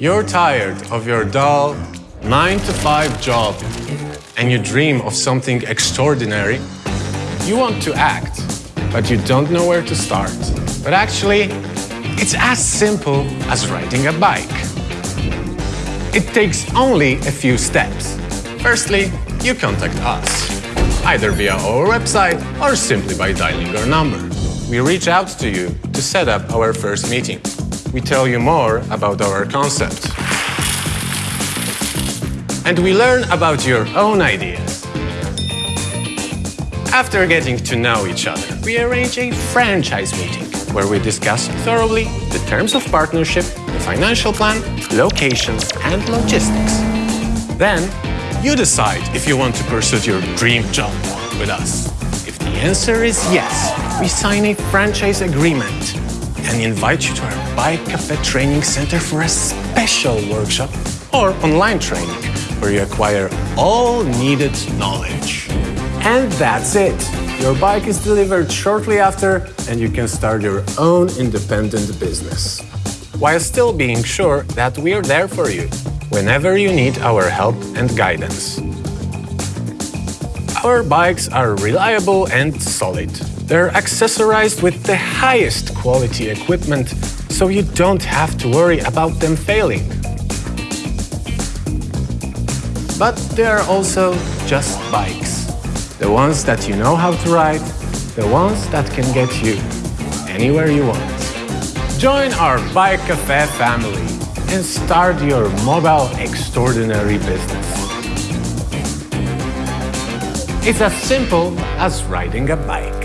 You're tired of your dull 9 to 5 job and you dream of something extraordinary. You want to act, but you don't know where to start. But actually, it's as simple as riding a bike. It takes only a few steps. Firstly, you contact us, either via our website or simply by dialing our number. We reach out to you to set up our first meeting. We tell you more about our concept. And we learn about your own ideas. After getting to know each other, we arrange a franchise meeting where we discuss thoroughly the terms of partnership, the financial plan, locations, and logistics. Then, you decide if you want to pursue your dream job with us. If the answer is yes, we sign a franchise agreement and invite you to our Bike Cafe Training Center for a special workshop or online training where you acquire all needed knowledge. And that's it. Your bike is delivered shortly after and you can start your own independent business. While still being sure that we're there for you whenever you need our help and guidance. Our bikes are reliable and solid. They're accessorized with the highest quality equipment, so you don't have to worry about them failing. But they're also just bikes. The ones that you know how to ride, the ones that can get you anywhere you want. Join our Bike Cafe family and start your mobile extraordinary business. It's as simple as riding a bike.